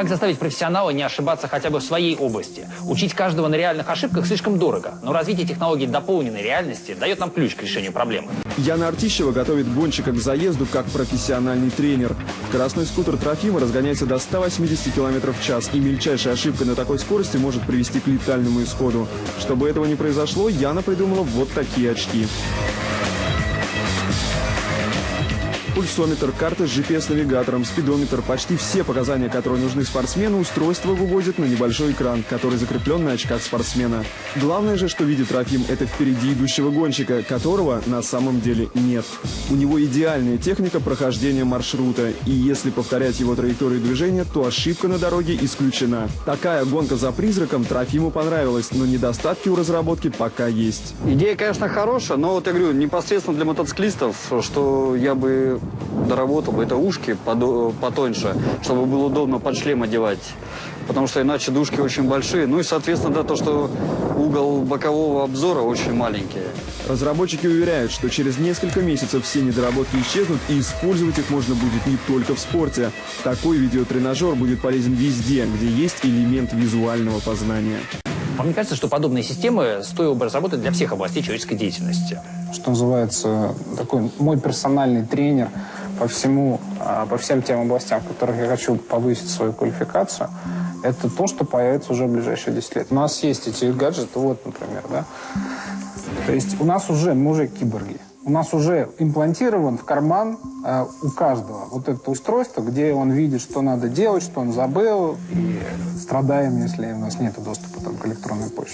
Как заставить профессионала не ошибаться хотя бы в своей области? Учить каждого на реальных ошибках слишком дорого, но развитие технологий дополненной реальности дает нам ключ к решению проблемы. Яна Артищева готовит гонщика к заезду как профессиональный тренер. Красный скутер Трофима разгоняется до 180 км в час, и мельчайшая ошибка на такой скорости может привести к летальному исходу. Чтобы этого не произошло, Яна придумала вот такие очки. Пульсометр, карта с GPS-навигатором, спидометр, почти все показания, которые нужны спортсмену, устройство выводит на небольшой экран, который закреплен на очках спортсмена. Главное же, что видит Трофим, это впереди идущего гонщика, которого на самом деле нет. У него идеальная техника прохождения маршрута, и если повторять его траекторию движения, то ошибка на дороге исключена. Такая гонка за призраком Трофиму понравилась, но недостатки у разработки пока есть. Идея, конечно, хорошая, но вот я говорю, непосредственно для мотоциклистов, что я бы доработал бы, это ушки потоньше, чтобы было удобно под шлем одевать. Потому что иначе дужки очень большие. Ну и, соответственно, да, то, что угол бокового обзора очень маленький. Разработчики уверяют, что через несколько месяцев все недоработки исчезнут и использовать их можно будет не только в спорте. Такой видеотренажер будет полезен везде, где есть элемент визуального познания. Вам не кажется, что подобные системы стоило бы разработать для всех областей человеческой деятельности? Что называется, такой мой персональный тренер по всему, а, по всем тем областям, в которых я хочу повысить свою квалификацию, это то, что появится уже в ближайшие 10 лет. У нас есть эти гаджеты, вот, например, да. То есть у нас уже, мы уже киборги. У нас уже имплантирован в карман э, у каждого вот это устройство, где он видит, что надо делать, что он забыл, и страдаем, если у нас нет доступа там, к электронной почте.